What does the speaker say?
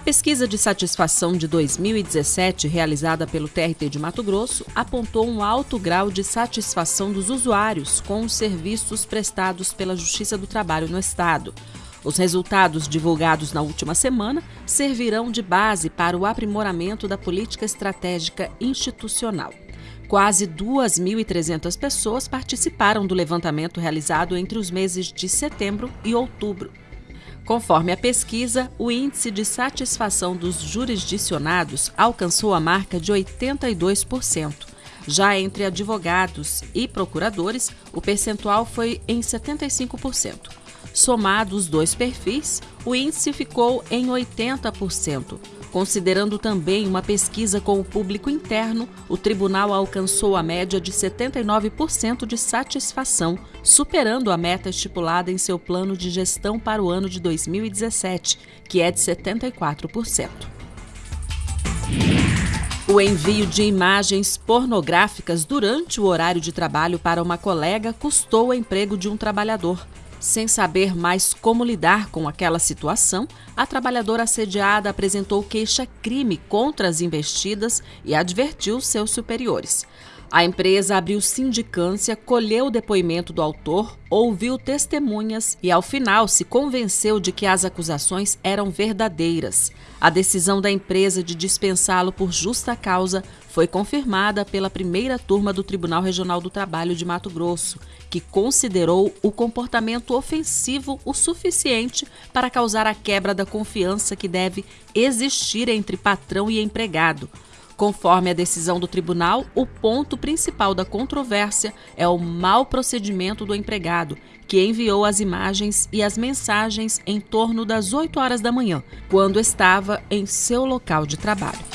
pesquisa de satisfação de 2017, realizada pelo TRT de Mato Grosso, apontou um alto grau de satisfação dos usuários com os serviços prestados pela Justiça do Trabalho no Estado. Os resultados divulgados na última semana servirão de base para o aprimoramento da política estratégica institucional. Quase 2.300 pessoas participaram do levantamento realizado entre os meses de setembro e outubro. Conforme a pesquisa, o índice de satisfação dos jurisdicionados alcançou a marca de 82%. Já entre advogados e procuradores, o percentual foi em 75%. Somado os dois perfis, o índice ficou em 80%. Considerando também uma pesquisa com o público interno, o tribunal alcançou a média de 79% de satisfação, superando a meta estipulada em seu plano de gestão para o ano de 2017, que é de 74%. O envio de imagens pornográficas durante o horário de trabalho para uma colega custou o emprego de um trabalhador. Sem saber mais como lidar com aquela situação, a trabalhadora assediada apresentou queixa-crime contra as investidas e advertiu seus superiores. A empresa abriu sindicância, colheu o depoimento do autor, ouviu testemunhas e, ao final, se convenceu de que as acusações eram verdadeiras. A decisão da empresa de dispensá-lo por justa causa foi confirmada pela primeira turma do Tribunal Regional do Trabalho de Mato Grosso, que considerou o comportamento ofensivo o suficiente para causar a quebra da confiança que deve existir entre patrão e empregado. Conforme a decisão do tribunal, o ponto principal da controvérsia é o mau procedimento do empregado, que enviou as imagens e as mensagens em torno das 8 horas da manhã, quando estava em seu local de trabalho.